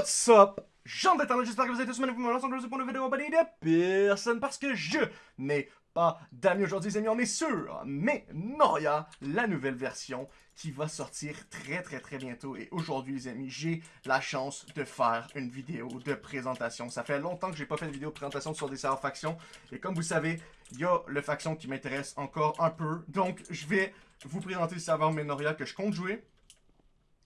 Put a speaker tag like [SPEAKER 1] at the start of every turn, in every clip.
[SPEAKER 1] What's up? Jean d'Internet, j'espère que vous êtes tous magnifiques aujourd'hui pour une vidéo abonnée de personne parce que je n'ai pas d'amis aujourd'hui les amis, on est sûr, mais Noria, la nouvelle version qui va sortir très très très bientôt et aujourd'hui les amis, j'ai la chance de faire une vidéo de présentation. Ça fait longtemps que j'ai pas fait de vidéo de présentation sur des serveurs factions et comme vous savez, il y a le faction qui m'intéresse encore un peu, donc je vais vous présenter le serveur Menoria que je compte jouer.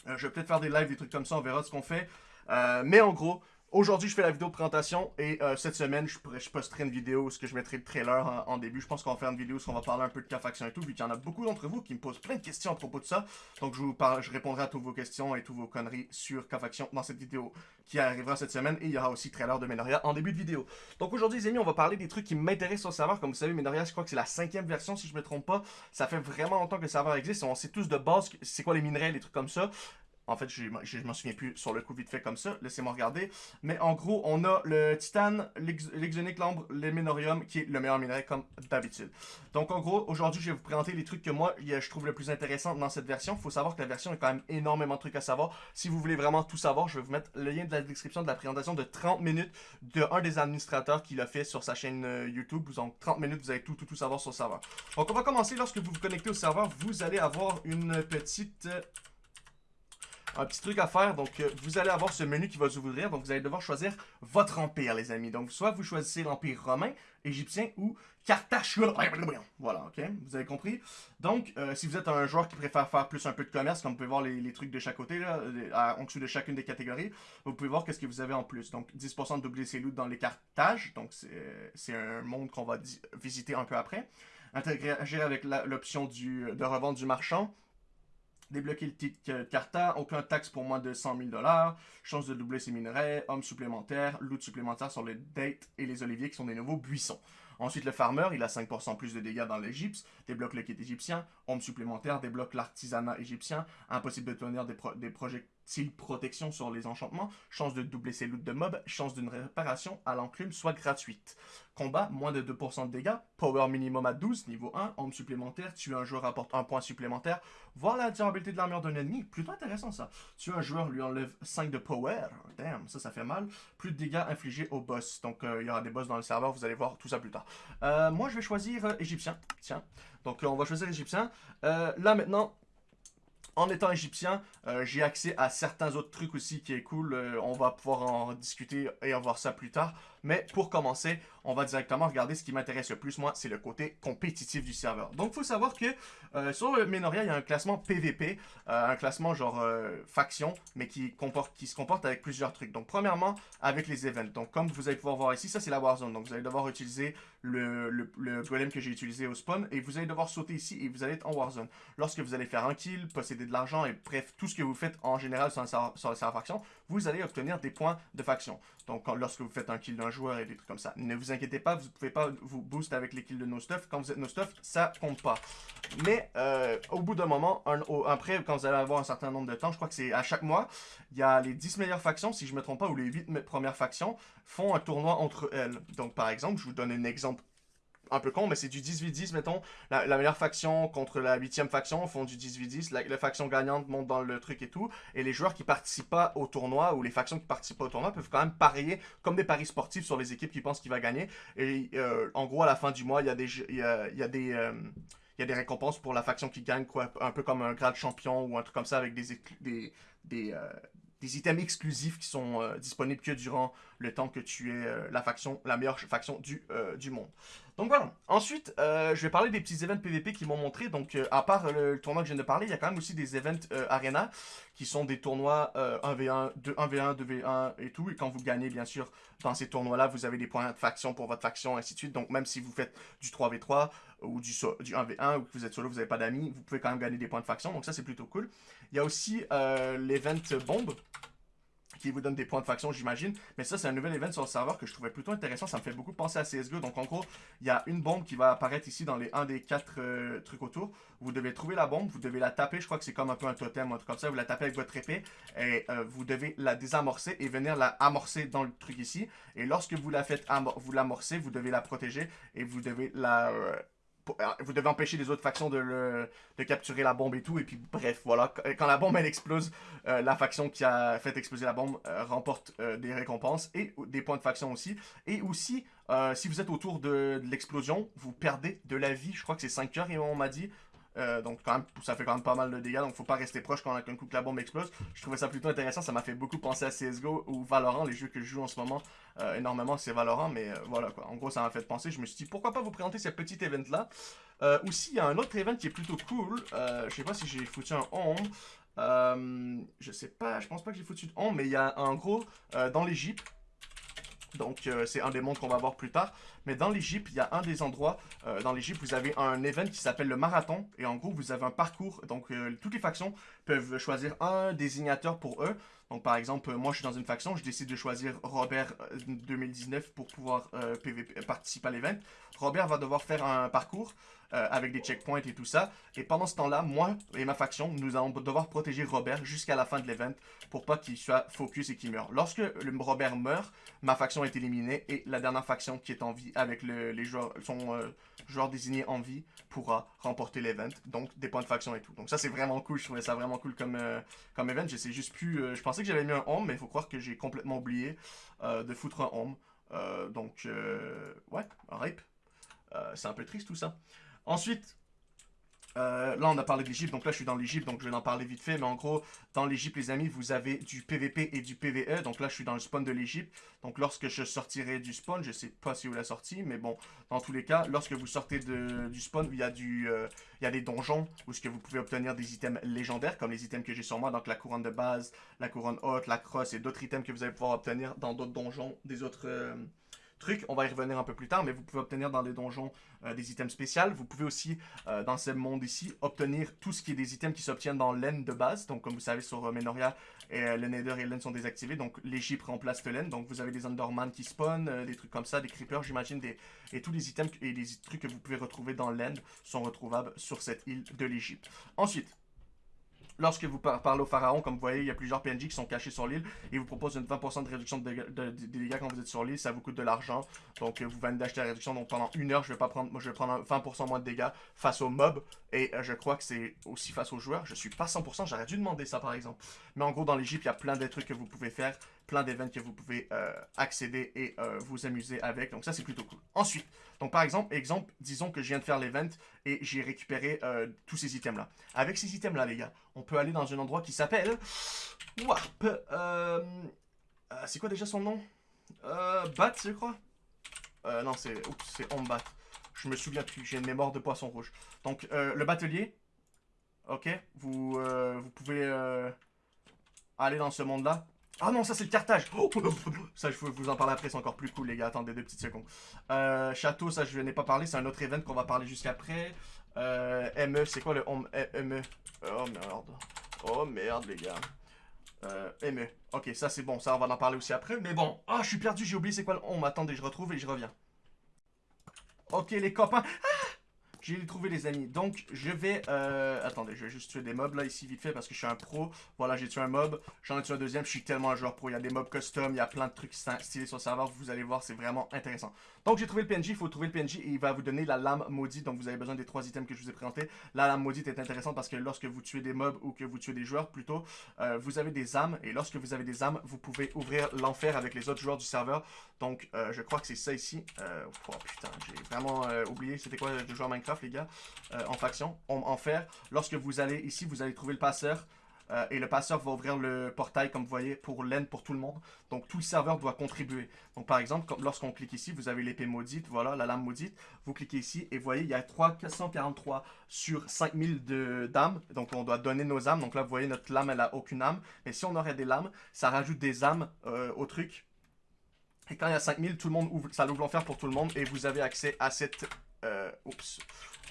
[SPEAKER 1] Euh, je vais peut-être faire des lives, des trucs comme ça, on verra ce qu'on fait. Euh, mais en gros, Aujourd'hui, je fais la vidéo présentation et euh, cette semaine, je, je, posterai une vidéo où je mettrai le trailer en, début. Je pense qu'on va faire une vidéo où on va parler un peu de K-Faction et tout, vu qu'il y en a beaucoup d'entre vous qui me posent plein de questions à propos de ça. Donc, je, vous parle, je répondrai à toutes vos questions et toutes vos conneries sur K-Faction dans cette vidéo qui arrivera cette semaine. Et il y aura aussi le trailer de Menoria en début de vidéo. Donc, aujourd'hui, les amis, on va parler des trucs qui m'intéressent sur le serveur. Comme vous savez, Menoria, je crois que c'est la cinquième version, si je me trompe pas. Ça fait vraiment longtemps que le serveur existe. On sait tous de base c'est quoi les minerais, les trucs comme ça. En fait, je ne m'en souviens plus sur le coup vite fait comme ça. Laissez-moi regarder. Mais en gros, on a le titane, l'exonique, l'ambre, le ménorium, qui est le meilleur minerai comme d'habitude. Donc en gros, aujourd'hui, je vais vous présenter les trucs que moi, je trouve le plus intéressant dans cette version. Il faut savoir que la version a quand même énormément de trucs à savoir. Si vous voulez vraiment tout savoir, je vais vous mettre le lien de la description de la présentation de 30 minutes de un des administrateurs qui l'a fait sur sa chaîne euh, YouTube. En 30 minutes, vous allez tout, tout, tout savoir sur le serveur. Donc on va commencer. Lorsque vous vous connectez au serveur, vous allez avoir une petite un petit truc à faire. Donc, euh, vous allez avoir ce menu qui va s'ouvrir. Donc, vous allez devoir choisir votre empire, les amis. Donc, soit vous choisissez l'empire romain, égyptien ou Carthage. Voilà, ok? Vous avez compris? Donc, euh, si vous êtes un joueur qui préfère faire plus un peu de commerce, comme vous pouvez voir les, trucs de chaque côté, là, en dessous de chacune des catégories, vous pouvez voir qu'est-ce que vous avez en plus. Donc, 10% de ses loot dans les Carthages. Donc, c'est un monde qu'on va visiter un peu après. Interagir avec l'option de revente du marchand Débloquer le titre Carta, aucun taxe pour moins de 100 000 chance de doubler ses minerais, hommes supplémentaires, loot supplémentaire sur les dates et les oliviers qui sont des nouveaux buissons. Ensuite, le farmer, il a 5% plus de dégâts dans l'Égypte, débloque le kit égyptien, homme supplémentaire, débloque l'artisanat égyptien, impossible de tenir des, des projectiles protection sur les enchantements, chance de doubler ses loots de mobs, chance d'une réparation à l'enclume soit gratuite. Combat, moins de 2% de dégâts, power minimum à 12, niveau 1, homme supplémentaire, tuer un joueur apporte un point supplémentaire, voir la durabilité de l'armure d'un ennemi, plutôt intéressant ça. Tuer un joueur lui enlève 5 de power, damn, ça ça fait mal, plus de dégâts infligés au boss, donc euh, il y aura des boss dans le serveur, vous allez voir tout ça plus tard. Euh, moi je vais choisir euh, égyptien, tiens, donc on va choisir égyptien. là maintenant, en étant égyptien, j'ai accès à certains autres trucs aussi qui est cool. on va pouvoir en discuter et en voir ça plus tard. Mais pour commencer, on va directement regarder ce qui m'intéresse le plus, moi, c'est le côté compétitif du serveur. Donc, il faut savoir que euh, sur Menoria, il y a un classement PVP, euh, un classement genre euh, faction, mais qui, comporte, qui se comporte avec plusieurs trucs. Donc, premièrement, avec les events. Donc, comme vous allez pouvoir voir ici, ça, c'est la Warzone. Donc, vous allez devoir utiliser le, le, le golem que j'ai utilisé au spawn, et vous allez devoir sauter ici, et vous allez être en Warzone. Lorsque vous allez faire un kill, posséder de l'argent, et bref, tout ce que vous faites en général sur, sur le serveur faction, vous allez obtenir des points de faction. Donc, lorsque vous faites un kill d'un joueur et des trucs comme ça. Ne vous inquiétez pas, vous pouvez pas vous boost avec les kills de nos stuff. Quand vous êtes nos stuff, ça compte pas. Mais euh, au bout d'un moment, après, quand vous allez avoir un certain nombre de temps, je crois que c'est à chaque mois, il y a les 10 meilleures factions, si je ne me trompe pas, ou les 8 premières factions, font un tournoi entre elles. Donc, par exemple, je vous donne un exemple un peu con, mais c'est du 10v10, mettons. La, meilleure faction contre la huitième faction font du 10v10. La, faction gagnante monte dans le truc et tout. Et les joueurs qui participent pas au tournoi, ou les factions qui participent pas au tournoi, peuvent quand même parier comme des paris sportifs sur les équipes qui pensent qu'il va gagner. Et euh, en gros, à la fin du mois, il y a des... Y y a des euh, il y a des récompenses pour la faction qui gagne, quoi, un peu comme un grade champion ou un truc comme ça avec des, des, des, euh, des items exclusifs qui sont euh, disponibles que durant le temps que tu es euh, la faction, la meilleure faction du, euh, du monde. Donc voilà. Ensuite, je vais parler des petits events PVP qui m'ont montré. Donc, à part le, tournoi que je viens de parler, il y a quand même aussi des events Arena qui sont des tournois 1v1, 2, 1v1, 2v1 et tout. Et quand vous gagnez, bien sûr, dans ces tournois-là, vous avez des points de faction pour votre faction, ainsi de suite. Donc, même si vous faites du 3v3 ou du, du 1v1 ou que vous êtes solo, vous n'avez pas d'amis, vous pouvez quand même gagner des points de faction. Donc, ça, c'est plutôt cool. Il y a aussi l'event bombe qui vous donne des points de faction, j'imagine. Mais ça, c'est un nouvel event sur le serveur que je trouvais plutôt intéressant. Ça me fait beaucoup penser à CSGO. Donc, en gros, il y a une bombe qui va apparaître ici dans les un des quatre euh, trucs autour. Vous devez trouver la bombe, vous devez la taper. Je crois que c'est comme un peu un totem, un truc comme ça. Vous la tapez avec votre épée et euh, vous devez la désamorcer et venir la amorcer dans le truc ici. Et lorsque vous la faites, vous l'amorcez, vous devez la protéger et vous devez la... Euh, vous devez empêcher les autres factions de, capturer la bombe et tout. Et puis bref, voilà, quand la bombe elle explose, la faction qui a fait exploser la bombe remporte des récompenses et des points de faction aussi. Et aussi, si vous êtes autour de, de l'explosion, vous perdez de la vie. Je crois que c'est 5 heures, et on m'a dit. Euh, donc quand même, ça fait quand même pas mal de dégâts, donc faut pas rester proche quand un coup que la bombe explose. Je trouvais ça plutôt intéressant, ça m'a fait beaucoup penser à CSGO ou Valorant, les jeux que je joue en ce moment euh, énormément, c'est Valorant, mais euh, voilà quoi. En gros, ça m'a fait penser, je me suis dit pourquoi pas vous présenter ce petit event là. aussi, il y a un autre event qui est plutôt cool, je sais pas si j'ai foutu un home. je sais pas, je pense pas que j'ai foutu de home, mais il y a un gros dans l'Egypte donc, euh, c'est un des mondes qu'on va voir plus tard. Mais dans l'Egypte, il y a un des endroits. Euh, dans l'Egypte, vous avez un event qui s'appelle le marathon. Et en gros, vous avez un parcours. Donc, euh, toutes les factions peuvent choisir un désignateur pour eux. Donc, par exemple, moi, je suis dans une faction. Je décide de choisir Robert 2019 pour pouvoir participer à l'event. Robert va devoir faire un parcours. Euh, avec des checkpoints et tout ça. Et pendant ce temps-là, moi et ma faction, nous allons devoir protéger Robert jusqu'à la fin de l'event pour pas qu'il soit focus et qu'il meure. Lorsque Robert meurt, ma faction est éliminée et la dernière faction qui est en vie avec les joueurs, son euh, joueur désigné en vie pourra remporter l'event. Donc des points de faction et tout. Donc ça c'est vraiment cool, je trouvais ça vraiment cool comme, euh, comme event. Juste plus, je pensais que j'avais mis un home, mais il faut croire que j'ai complètement oublié de foutre un home. donc ouais, un rip. c'est un peu triste tout ça. Ensuite, euh, là, on a parlé de l'Egypte, donc là, je suis dans l'Egypte, donc je vais en parler vite fait. Mais en gros, dans l'Egypte, les amis, vous avez du PVP et du PVE. Donc là, je suis dans le spawn de l'Egypte. Donc lorsque je sortirai du spawn, je sais pas si vous l'avez sorti, mais bon, dans tous les cas, lorsque vous sortez de, du spawn, il y a euh, des donjons où vous pouvez obtenir des items légendaires, comme les items que j'ai sur moi, donc la couronne de base, la couronne haute, la crosse et d'autres items que vous allez pouvoir obtenir dans d'autres donjons, des autres... Euh, on va y revenir un peu plus tard, mais vous pouvez obtenir dans les donjons euh, des items spéciaux. Vous pouvez aussi, euh, dans ce monde ici, obtenir tout ce qui est des items qui s'obtiennent dans l'En de base. Donc, comme vous savez, sur euh, Menoria, le Nether et l'En sont désactivés. Donc, l'Egypte remplace le l'En. Donc, vous avez des Underman qui spawn, des trucs comme ça, des Creepers, j'imagine. Des... Et tous les items et les trucs que vous pouvez retrouver dans l'End sont retrouvables sur cette île de l'Egypte. Ensuite, Lorsque vous parlez au pharaon, comme vous voyez, il y a plusieurs PNJ qui sont cachés sur l'île et vous proposent une 20% de réduction de dégâts, quand vous êtes sur l'île. Ça vous coûte de l'argent. Donc vous venez d'acheter la réduction. Donc pendant une heure, je vais pas prendre, moi je vais prendre 20% moins de dégâts face aux mobs. Et euh, je crois que c'est aussi face aux joueurs. Je suis pas 100%, j'aurais dû demander ça par exemple. Mais en gros, dans l'Egypte, il y a plein de trucs que vous pouvez faire plein d'événements que vous pouvez euh, accéder et euh, vous amuser avec. Donc ça, c'est plutôt cool. Ensuite, donc par exemple, exemple, disons que je viens de faire l'event et j'ai récupéré euh, tous ces items-là. Avec ces items-là, les gars, on peut aller dans un endroit qui s'appelle Warp. c'est quoi déjà son nom? Bat, je crois? Non, c'est c'est Ombat. Je me souviens plus, j'ai une mémoire de poisson rouge. Donc, le batelier, ok, vous, vous pouvez aller dans ce monde-là. Ah non, ça c'est le cartage. Oh, ça, je vous en parler après, c'est encore plus cool, les gars. Attendez deux petites secondes. Euh, château, ça je n'ai pas parlé, c'est un autre event qu'on va parler jusqu'après. Euh, ME, c'est quoi le ME Oh merde. Oh merde, les gars. Euh, ME. Ok, ça c'est bon, ça on va en parler aussi après. Mais bon, ah, je suis perdu, j'ai oublié c'est quoi le on. Attendez, je retrouve et je reviens. Ok, les copains. Ah j'ai trouvé les amis. Donc, je vais... Euh, attendez, je vais juste tuer des mobs là, ici, vite fait, parce que je suis un pro. Voilà, j'ai tué un mob. J'en ai tué un deuxième. Je suis tellement un joueur pro. Il y a des mobs custom, il y a plein de trucs stylés sur le serveur. Vous allez voir, c'est vraiment intéressant. Donc, j'ai trouvé le PNJ. Il faut trouver le PNJ et il va vous donner la lame maudite. Donc, vous avez besoin des trois items que je vous ai présentés. La lame maudite est intéressante parce que lorsque vous tuez des mobs ou que vous tuez des joueurs, plutôt, euh, vous avez des âmes. Et lorsque vous avez des âmes, vous pouvez ouvrir l'enfer avec les autres joueurs du serveur. Donc, euh, je crois que c'est ça ici. oh putain, j'ai vraiment oublié. C'était quoi de jouer à Les gars euh, en faction, en, fer. Lorsque vous allez ici, vous allez trouver le passeur. Euh, et le passeur va ouvrir le portail, comme vous voyez, pour l'aide pour tout le monde. Donc, tout le serveur doit contribuer. Donc, par exemple, lorsqu'on clique ici, vous avez l'épée maudite, voilà, la lame maudite. Vous cliquez ici et voyez, il y a 343 sur 5000 d'âmes. Donc, on doit donner nos âmes. Donc là, vous voyez, notre lame, elle a aucune âme. Mais si on aurait des lames, ça rajoute des âmes euh, au truc. Et quand il y a 5000, tout le monde ouvre, ça ouvre l'enfer pour tout le monde. Et vous avez accès à cette... oups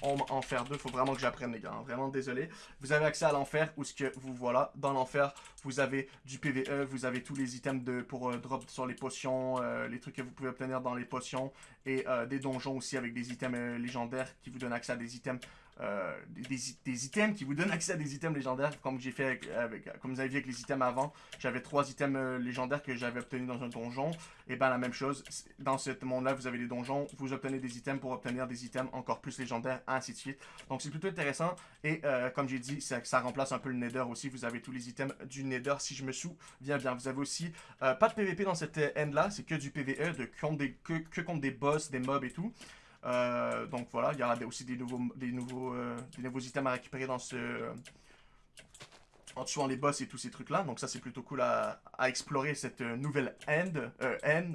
[SPEAKER 1] enfer 2. Faut vraiment que j'apprenne, les gars. Hein. Vraiment désolé. Vous avez accès à l'enfer où ce que vous voilà. Dans l'enfer, vous avez du PVE, vous avez tous les items de pour euh, drop sur les potions, euh, les trucs que vous pouvez obtenir dans les potions et euh, des donjons aussi avec des items légendaires qui vous donnent accès à des items euh, des, items qui vous donnent accès à des items légendaires, comme j'ai fait avec, comme vous avez vu avec les items avant. J'avais trois items euh, légendaires que j'avais obtenus dans un donjon. Et ben la même chose, dans ce monde-là, vous avez des donjons, vous obtenez des items pour obtenir des items encore plus légendaires, ainsi de suite. Donc c'est plutôt intéressant. Et euh, comme j'ai dit, ça, remplace un peu le Nether aussi. Vous avez tous les items du Nether, si je me souviens bien. Vous avez aussi pas de PVP dans cette end-là, c'est que du PVE, de, que contre des boss, des mobs et tout. Euh, donc voilà, il y aura aussi des nouveaux, des, nouveaux, euh, des nouveaux items à récupérer dans ce... en tuant les boss et tous ces trucs-là. Donc ça, c'est plutôt cool à, explorer cette euh, nouvelle end, end,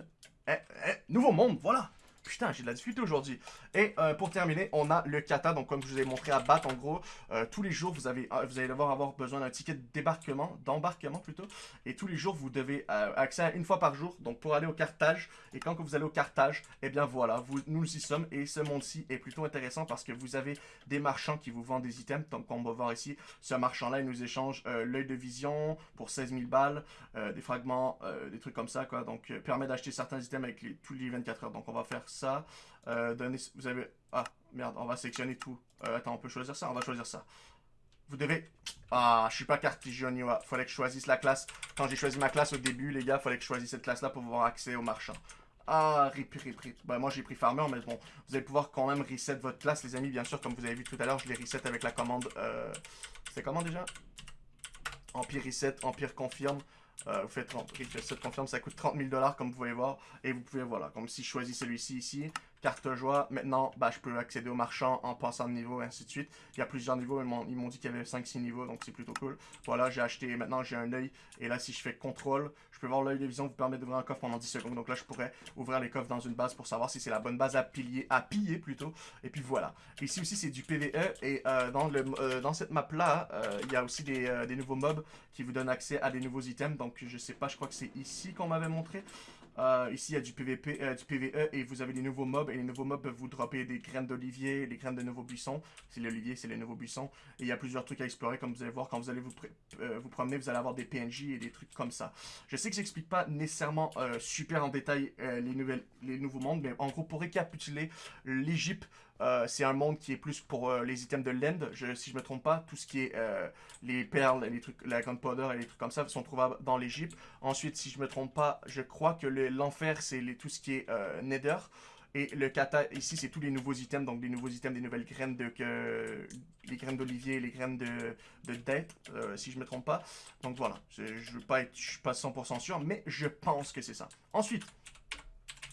[SPEAKER 1] eh, eh, nouveau monde, voilà Putain, j'ai de la difficulté aujourd'hui. Et euh, pour terminer, on a le kata. Donc, comme je vous ai montré à battre, en gros, euh, tous les jours, vous, avez, euh, vous allez devoir avoir besoin d'un ticket d'embarquement plutôt. Et tous les jours, vous devez accéder une fois par jour. Donc, pour aller au cartage. Et quand vous allez au cartage, eh bien voilà, vous, nous y sommes. Et ce monde-ci est plutôt intéressant parce que vous avez des marchands qui vous vendent des items. Donc, on va voir ici, ce marchand-là, il nous échange l'œil de vision pour 16 000 balles, des fragments, des trucs comme ça, quoi. Donc, permet d'acheter certains items avec les, tous les 24 heures. Donc, on va faire ça. Euh, vous avez... Ah, merde, on va sélectionner tout. Euh, attends, on peut choisir ça On va choisir ça. Vous devez... Ah, je suis pas Il Fallait que je choisisse la classe. Quand j'ai choisi ma classe au début, les gars, fallait que je choisisse cette classe-là pour avoir accès au marchand. Ah, rip, rip, rip. Bah, moi, j'ai pris Farmer, mais bon, vous allez pouvoir quand même reset votre classe, les amis. Bien sûr, comme vous avez vu tout à l'heure, je l'ai reset avec la commande... Euh... C'était comment, déjà? Empire reset, Empire confirme. Euh, vous faites cette confirme, ça coûte 30 000 dollars comme vous pouvez voir. Et vous pouvez, voilà, comme si je choisis celui-ci ici, carte joie. Maintenant, bah, je peux accéder au marchand en passant de niveau, et ainsi de suite. Il y a plusieurs niveaux, ils m'ont dit qu'il y avait 5-6 niveaux, donc c'est plutôt cool. Voilà, j'ai acheté, maintenant j'ai un œil. Et là, si je fais contrôle, je peux voir l'œil de vision vous permet d'ouvrir un coffre pendant 10 secondes. Donc là, je pourrais ouvrir les coffres dans une base pour savoir si c'est la bonne base à piller, à piller plutôt. Et puis voilà. Ici aussi, c'est du PVE. Et euh, dans, le, euh, dans cette map-là, il y a aussi des, des nouveaux mobs qui vous donnent accès à des nouveaux items. Donc je sais pas, je crois que c'est ici qu'on m'avait montré. Euh, ici, il y a du PVP, euh, du PVE et vous avez des nouveaux mobs. Et les nouveaux mobs peuvent vous dropper des graines d'olivier, des graines de nouveaux buissons. C'est l'olivier, c'est les nouveaux buissons. Et il y a plusieurs trucs à explorer, comme vous allez voir. Quand vous allez vous, euh, vous promener, vous allez avoir des PNJ et des trucs comme ça. Je sais que j'explique pas nécessairement super en détail les, nouvelles, les nouveaux mondes. Mais en gros, pour récapituler, l'Egypte euh, c'est un monde qui est plus pour euh, les items de l'end, si je me trompe pas. Tout ce qui est euh, les perles, les trucs, la gunpowder et les trucs comme ça sont trouvables dans l'Egypte. Ensuite, si je me trompe pas, je crois que l'enfer, c'est tout ce qui est nether. Et le kata, ici, c'est tous les nouveaux items, donc des nouveaux items, des nouvelles graines de... Les graines d'olivier, les graines de, de date, si je me trompe pas. Donc voilà, je ne suis pas 100% sûr, mais je pense que c'est ça. Ensuite,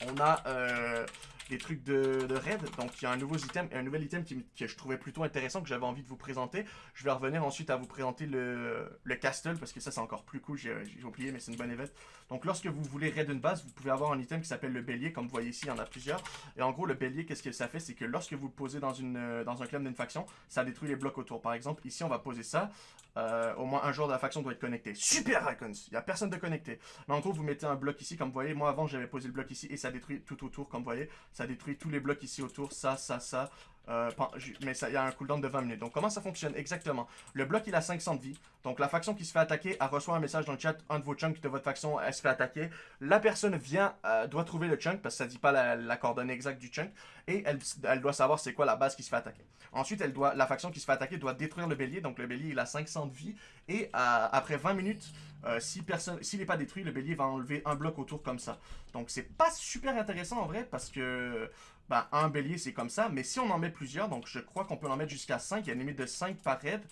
[SPEAKER 1] on a des trucs de, raid. Donc il y a un nouveau item, un nouvel item qui, que je trouvais plutôt intéressant, que j'avais envie de vous présenter. Je vais revenir ensuite à vous présenter le, le castle, parce que ça c'est encore plus cool, j'ai oublié, mais c'est une bonne event. Donc lorsque vous voulez raid une base, vous pouvez avoir un item qui s'appelle le bélier, comme vous voyez ici, il y en a plusieurs. Et en gros, le bélier, qu'est-ce que ça fait? C'est que lorsque vous le posez dans, une, dans un club d'une faction, ça détruit les blocs autour. Par exemple, ici on va poser ça. Euh, au moins un joueur de la faction doit être connecté. Super Icons Il n'y a personne de connecté. Mais en gros, vous mettez un bloc ici, comme vous voyez. Moi, avant, j'avais posé le bloc ici et ça détruit tout autour, comme vous voyez. Ça détruit tous les blocs ici autour. Ça, ça, ça. Euh, mais il y a un cooldown de 20 minutes. Donc comment ça fonctionne exactement? Le bloc il a 500 de vie. Donc la faction qui se fait attaquer, elle reçoit un message dans le chat, un de vos chunks de votre faction, elle se fait attaquer. La personne vient, euh, doit trouver le chunk parce que ça dit pas la, coordonnée exacte du chunk. Et elle, doit savoir c'est quoi la base qui se fait attaquer. Ensuite, elle doit, la faction qui se fait attaquer doit détruire le bélier. Donc le bélier il a 500 de vie. Et après 20 minutes, euh, si s'il n'est pas détruit, le bélier va enlever un bloc autour comme ça. Donc c'est pas super intéressant en vrai parce que ben, un bélier, c'est comme ça. Mais si on en met plusieurs, donc je crois qu'on peut en mettre jusqu'à 5. Il y a une limite de 5 par raid.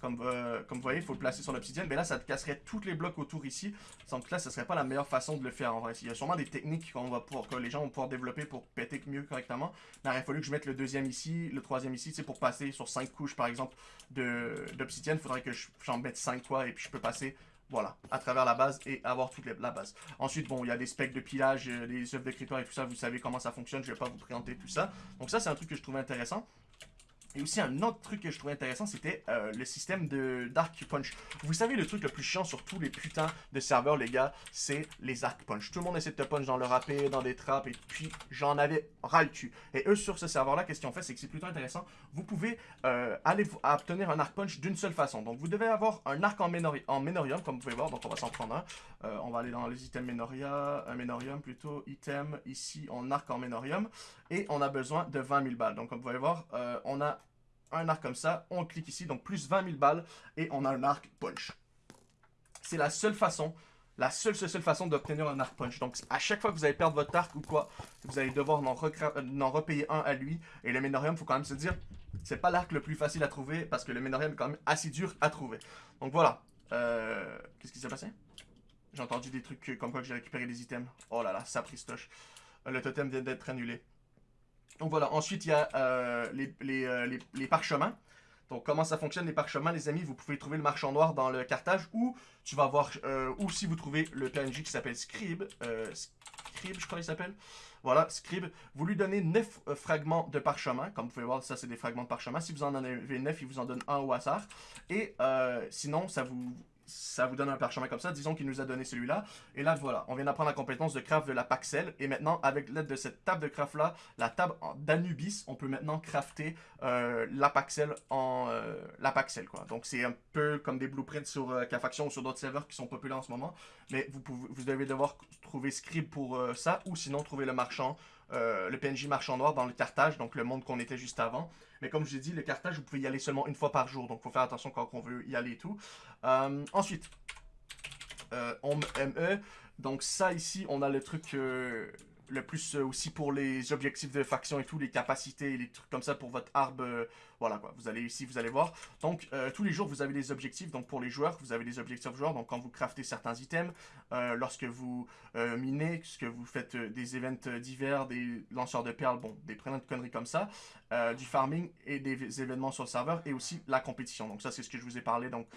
[SPEAKER 1] Comme, euh, comme vous voyez, il faut le placer sur l'obsidienne. Mais là, ça te casserait tous les blocs autour ici. Donc là, ce serait pas la meilleure façon de le faire en vrai. Il y a sûrement des techniques va pouvoir, que les gens vont pouvoir développer pour péter mieux correctement. Il aurait fallu que je mette le deuxième ici, le troisième ici. C'est pour passer sur 5 couches, par exemple, d'obsidienne. Il faudrait que j'en mette 5 quoi. Et puis je peux passer voilà, à travers la base et avoir toute la base. Ensuite, bon, il y a des specs de pilage, euh, des œuvres de et tout ça, vous savez comment ça fonctionne, je vais pas vous présenter tout ça. Donc ça, c'est un truc que je trouvais intéressant. Et aussi un autre truc que je trouvais intéressant, c'était euh, le système de Dark Punch. Vous savez, le truc le plus chiant sur tous les putains de serveurs, les gars, c'est les Arc Punch. Tout le monde essaie de te punch dans le râpé, dans des trappes, et puis j'en avais ras le cul. Et eux, sur ce serveur-là, qu'est-ce qu'ils ont fait, c'est que c'est plutôt intéressant. Vous pouvez euh, aller obtenir un Arc Punch d'une seule façon. Donc, vous devez avoir un arc en, en Menorium, comme vous pouvez voir. Donc, on va s'en prendre un. Euh, on va aller dans les items Menoria, un Menorium plutôt, item, ici, en arc en Menorium. Et on a besoin de 20 000 balles. Donc, comme vous pouvez voir, on a un arc comme ça, on clique ici, donc plus 20 000 balles, et on a un arc punch. C'est la seule façon, la seule, seule, seule façon d'obtenir un arc punch. Donc, à chaque fois que vous allez perdre votre arc ou quoi, vous allez devoir en, en repayer un à lui. Et le Ménorium, faut quand même se dire, c'est pas l'arc le plus facile à trouver, parce que le Ménorium est quand même assez dur à trouver. Donc voilà. Euh, Qu'est-ce qui s'est passé? J'ai entendu des trucs comme quoi j'ai récupéré des items. Oh là là, ça pristoche. Le totem vient d'être annulé. Donc voilà, ensuite il y a euh, euh, les, parchemins. Donc comment ça fonctionne les parchemins les amis? Vous pouvez trouver le marchand noir dans le cartage ou tu vas voir, euh, ou si vous trouvez le PNJ qui s'appelle Scribe, Scribe je crois qu'il s'appelle. Voilà, Scribe, vous lui donnez 9 fragments de parchemin. Comme vous pouvez voir, ça c'est des fragments de parchemin. Si vous en avez 9, il vous en donne un au hasard. Et sinon, ça vous ça vous donne un parchemin comme ça. Disons qu'il nous a donné celui-là. Et là, voilà, on vient d'apprendre la compétence de craft de la Paxel. Et maintenant, avec l'aide de cette table de craft-là, la table d'Anubis, on peut maintenant crafter euh, la Paxel en euh, la Paxel, quoi. Donc, c'est un peu comme des blueprints sur euh, ou sur d'autres serveurs qui sont populaires en ce moment. Mais vous, vous devez devoir trouver Scribe pour euh, ça, ou sinon trouver le marchand, le PNJ marchand noir dans le cartage, donc le monde qu'on était juste avant. Mais comme je vous ai dit, le cartage, vous pouvez y aller seulement une fois par jour. Donc, il faut faire attention quand on veut y aller et tout. Euh, ensuite, euh, on ME. Donc, ça ici, on a le truc... Euh, le plus aussi pour les objectifs de faction et tout, les capacités et les trucs comme ça pour votre arbre voilà quoi, vous allez ici, vous allez voir. Donc, euh, tous les jours, vous avez des objectifs. Donc, pour les joueurs, vous avez des objectifs joueurs. Donc, quand vous craftez certains items, euh, lorsque vous euh, minez, que vous faites des events divers, des lanceurs de perles, bon, des prénoms de conneries comme ça, du farming et des événements sur le serveur et aussi la compétition. Donc, ça, c'est ce que je vous ai parlé. Donc,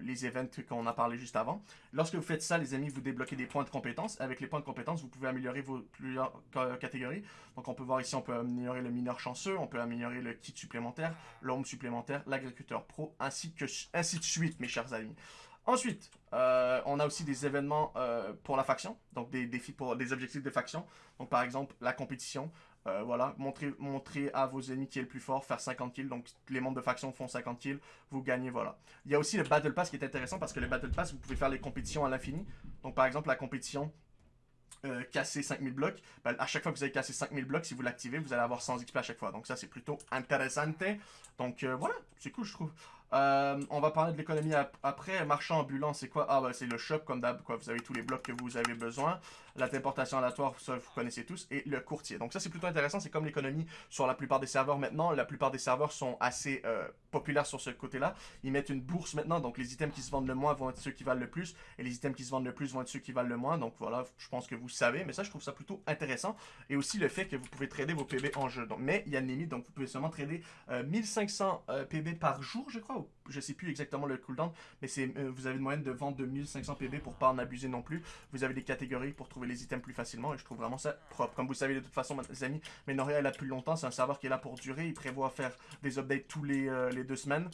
[SPEAKER 1] les events qu'on a parlé juste avant. Lorsque vous faites ça, les amis, vous débloquez des points de compétence. Avec les points de compétence, vous pouvez améliorer vos plusieurs catégories. Donc, on peut voir ici, on peut améliorer le mineur chanceux, on peut améliorer le kit supplémentaire l'homme supplémentaire, l'agriculteur pro, ainsi, que, ainsi de suite, mes chers amis. Ensuite, euh, on a aussi des événements euh, pour la faction, donc des défis pour des objectifs de faction. Donc par exemple, la compétition, euh, voilà, montrer, à vos ennemis qui est le plus fort, faire 50 kills, donc les membres de faction font 50 kills, vous gagnez, voilà. Il y a aussi le Battle Pass qui est intéressant parce que le Battle Pass, vous pouvez faire les compétitions à l'infini. Donc par exemple, la compétition euh, casser 5000 blocs, ben, à chaque fois que vous avez cassé 5000 blocs, si vous l'activez, vous allez avoir 100 XP à chaque fois. Donc ça, c'est plutôt intéressant. Donc euh, voilà, c'est cool, je trouve. Euh, on va parler de l'économie après. Marchand ambulant, c'est quoi? Ah, bah, c'est le shop, comme d'hab. Vous avez tous les blocs que vous avez besoin. La téléportation aléatoire, ça, vous connaissez tous. Et le courtier. Donc, ça, c'est plutôt intéressant. C'est comme l'économie sur la plupart des serveurs maintenant. La plupart des serveurs sont assez euh, populaires sur ce côté-là. Ils mettent une bourse maintenant. Donc, les items qui se vendent le moins vont être ceux qui valent le plus. Et les items qui se vendent le plus vont être ceux qui valent le moins. Donc, voilà, je pense que vous savez. Mais ça, je trouve ça plutôt intéressant. Et aussi le fait que vous pouvez trader vos PB en jeu. Donc, mais il y a une limite. Donc, vous pouvez seulement trader 1500 euh, PB par jour, je crois. Je sais plus exactement le cooldown, mais euh, vous avez une moyenne de vente de 1500 PB pour pas en abuser non plus. Vous avez des catégories pour trouver les items plus facilement et je trouve vraiment ça propre. Comme vous savez de toute façon, mes amis, Menoria est là plus longtemps, c'est un serveur qui est là pour durer. Il prévoit faire des updates tous les, euh, les deux semaines.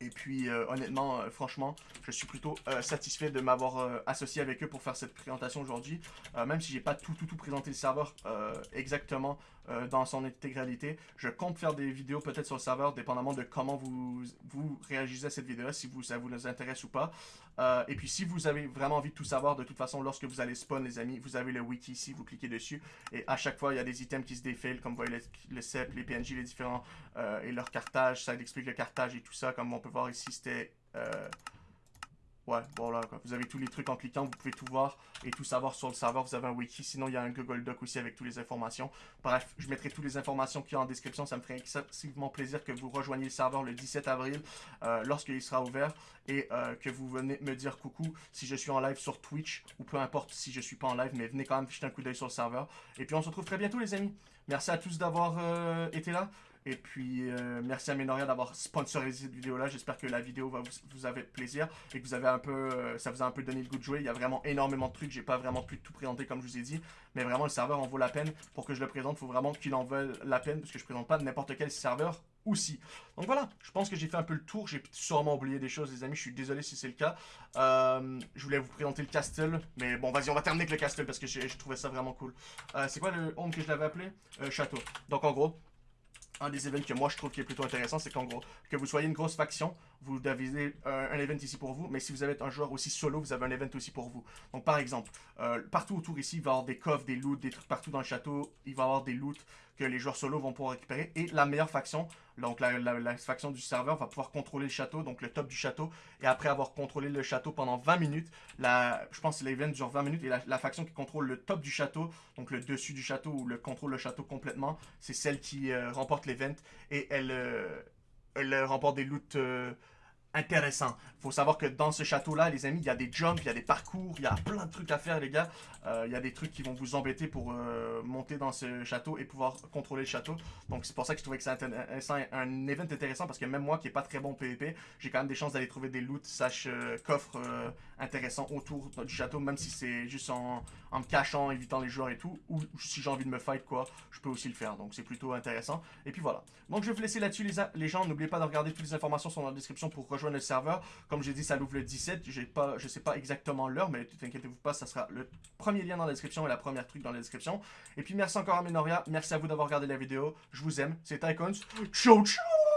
[SPEAKER 1] Et puis, euh, honnêtement, franchement, je suis plutôt satisfait de m'avoir associé avec eux pour faire cette présentation aujourd'hui. même si j'ai pas tout, tout, tout présenté le serveur exactement euh, dans son intégralité. Je compte faire des vidéos peut-être sur le serveur, dépendamment de comment vous, vous réagissez à cette vidéo, si ça vous intéresse ou pas. Euh, et puis si vous avez vraiment envie de tout savoir, de toute façon, lorsque vous allez spawn, les amis, vous avez le wiki ici, vous cliquez dessus. Et à chaque fois, il y a des items qui se défilent, comme vous voyez le, CEP, les PNJ, les différents, euh, et leur cartage. Ça explique le cartage et tout ça. Comme on peut voir ici, c'était... Ouais, voilà, quoi. Vous avez tous les trucs en cliquant, vous pouvez tout voir et tout savoir sur le serveur. Vous avez un wiki, sinon il y a un Google Doc aussi avec toutes les informations. Bref, je mettrai toutes les informations qu'il y en description. Ça me ferait excessivement plaisir que vous rejoigniez le serveur le 17 avril, euh, lorsqu'il sera ouvert, et euh, que vous venez me dire coucou si je suis en live sur Twitch, ou peu importe si je suis pas en live, mais venez quand même jeter un coup d'œil sur le serveur. Et puis on se retrouve très bientôt les amis. Merci à tous d'avoir euh, été là. Et puis, euh, merci à Menoria d'avoir sponsorisé cette vidéo-là. J'espère que la vidéo va vous, vous avez plaisir et que vous avez un peu, euh, ça vous a un peu donné le goût de jouer. Il y a vraiment énormément de trucs. J'ai pas vraiment pu tout présenter comme je vous ai dit. Mais vraiment, le serveur en vaut la peine. Pour que je le présente, il faut vraiment qu'il en veuille la peine parce que je présente pas n'importe quel serveur aussi. Donc voilà, je pense que j'ai fait un peu le tour. J'ai sûrement oublié des choses, les amis. Je suis désolé si c'est le cas. Euh, je voulais vous présenter le castle. Mais bon, vas-y, on va terminer avec le castle parce que je, trouvais ça vraiment cool. c'est quoi le home que je l'avais appelé? Château. Donc en gros, un des événements que moi je trouve qui est plutôt intéressant, c'est qu'en gros, que vous soyez une grosse faction vous avez un, un, event ici pour vous, mais si vous êtes un joueur aussi solo, vous avez un event aussi pour vous. Donc par exemple, euh, partout autour ici, il va y avoir des coffres, des loots, des trucs partout dans le château, il va y avoir des loots que les joueurs solo vont pouvoir récupérer, et la meilleure faction, donc la, faction du serveur va pouvoir contrôler le château, donc le top du château, et après avoir contrôlé le château pendant 20 minutes, la, je pense que dure 20 minutes, et la, faction qui contrôle le top du château, donc le dessus du château, ou le contrôle le château complètement, c'est celle qui euh, remporte l'event, et elle, euh, elle remporte des loots euh, intéressant. faut savoir que dans ce château-là, les amis, il y a des jumps, il y a des parcours, il y a plein de trucs à faire, les gars. Euh, il y a des trucs qui vont vous embêter pour euh, monter dans ce château et pouvoir contrôler le château. Donc c'est pour ça que je trouvais que c'est un event intéressant parce que même moi qui est pas très bon PvP, j'ai quand même des chances d'aller trouver des loots, sache euh, coffres intéressants autour du château, même si c'est juste en, me cachant, évitant les joueurs et tout, ou si j'ai envie de me fight quoi, je peux aussi le faire. Donc c'est plutôt intéressant. Et puis voilà. Donc je vais vous laisser là-dessus les, les gens. N'oubliez pas de regarder toutes les informations sont dans la description pour rejoindre le serveur. Comme j'ai dit, ça l'ouvre le 17. J'ai pas, je sais pas exactement l'heure, mais inquiétez-vous pas, ça sera le premier lien dans la description et la première truc dans la description. Et puis merci encore à Minoria, merci à vous d'avoir regardé la vidéo. Je vous aime, c'est Icons. Ciao ciao